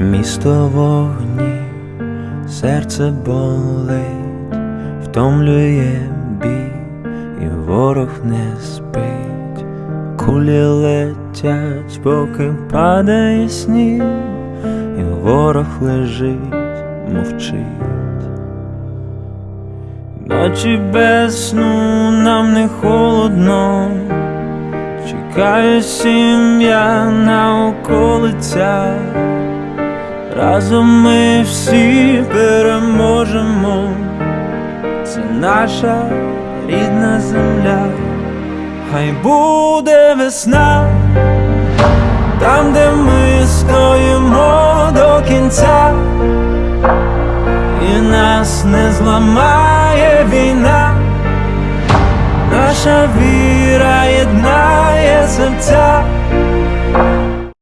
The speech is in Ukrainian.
Місто вогні, серце болить, втомлює бій, і ворог не спить, кулі летять, поки падає сніг, і ворог лежить, мовчить. Ночі без сну нам не холодно, чекає сім'я на околицях. Разом ми всі переможемо, це наша рідна земля, хай буде весна, там, де ми стоїмо до кінця, і нас не зламає війна, наша віра єднає серця.